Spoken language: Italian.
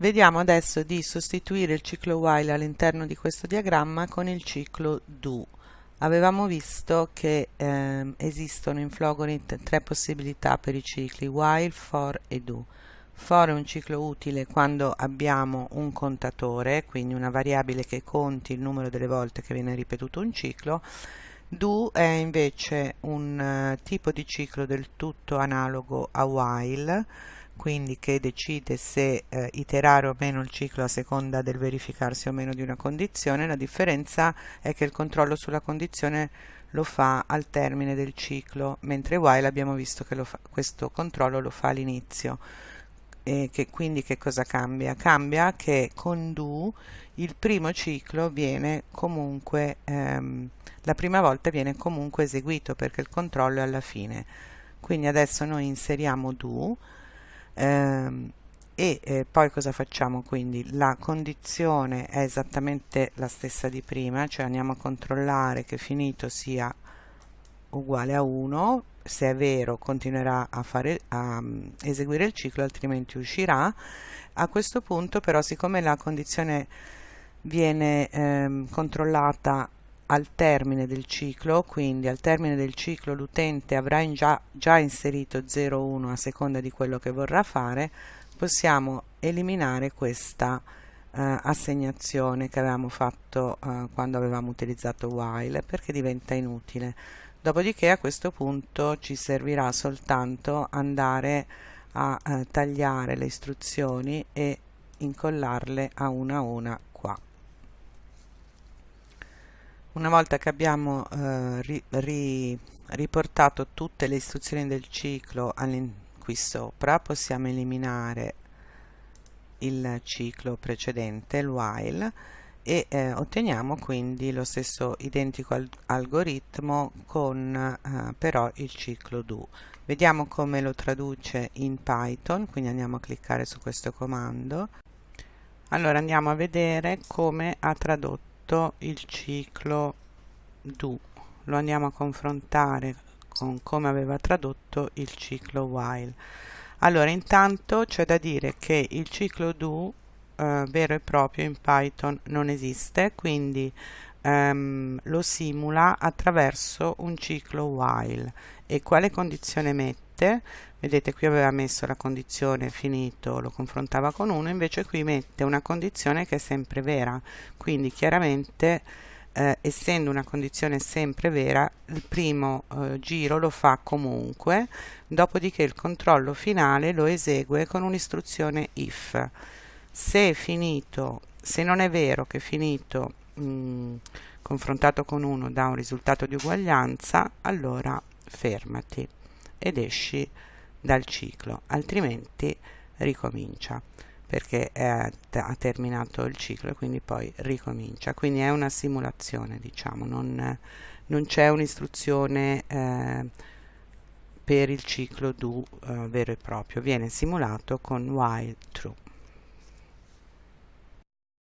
Vediamo adesso di sostituire il ciclo while all'interno di questo diagramma con il ciclo do. Avevamo visto che eh, esistono in Flogorit tre possibilità per i cicli while, for e do. For è un ciclo utile quando abbiamo un contatore, quindi una variabile che conti il numero delle volte che viene ripetuto un ciclo. Do è invece un uh, tipo di ciclo del tutto analogo a while, quindi che decide se eh, iterare o meno il ciclo a seconda del verificarsi o meno di una condizione. La differenza è che il controllo sulla condizione lo fa al termine del ciclo, mentre while abbiamo visto che fa, questo controllo lo fa all'inizio. Che, quindi che cosa cambia? Cambia che con do il primo ciclo viene comunque, ehm, la prima volta viene comunque eseguito perché il controllo è alla fine. Quindi adesso noi inseriamo do ehm, e eh, poi cosa facciamo quindi? La condizione è esattamente la stessa di prima cioè andiamo a controllare che finito sia uguale a 1 se è vero continuerà a, fare, a um, eseguire il ciclo altrimenti uscirà. A questo punto però siccome la condizione viene ehm, controllata al termine del ciclo, quindi al termine del ciclo l'utente avrà in già, già inserito 0, 1 a seconda di quello che vorrà fare, possiamo eliminare questa eh, assegnazione che avevamo fatto eh, quando avevamo utilizzato while perché diventa inutile. Dopodiché a questo punto ci servirà soltanto andare a eh, tagliare le istruzioni e incollarle a una a una qua. Una volta che abbiamo eh, ri, ri, riportato tutte le istruzioni del ciclo qui sopra, possiamo eliminare il ciclo precedente, il while, e eh, otteniamo quindi lo stesso identico al algoritmo con eh, però il ciclo do. Vediamo come lo traduce in Python, quindi andiamo a cliccare su questo comando. Allora andiamo a vedere come ha tradotto tutto il ciclo do lo andiamo a confrontare con come aveva tradotto il ciclo while. Allora intanto c'è da dire che il ciclo do eh, vero e proprio in Python non esiste quindi ehm, lo simula attraverso un ciclo while. E quale condizione mette vedete qui aveva messo la condizione finito lo confrontava con 1 invece qui mette una condizione che è sempre vera. Quindi chiaramente eh, essendo una condizione sempre vera il primo eh, giro lo fa comunque dopodiché il controllo finale lo esegue con un'istruzione if. Se finito se non è vero che finito mh, mm, confrontato con 1 dà un risultato di uguaglianza allora fermati ed esci dal ciclo altrimenti ricomincia perché è, ha terminato il ciclo e quindi poi ricomincia. Quindi è una simulazione diciamo non, non c'è un'istruzione eh, per il ciclo do eh, vero e proprio. Viene simulato con while true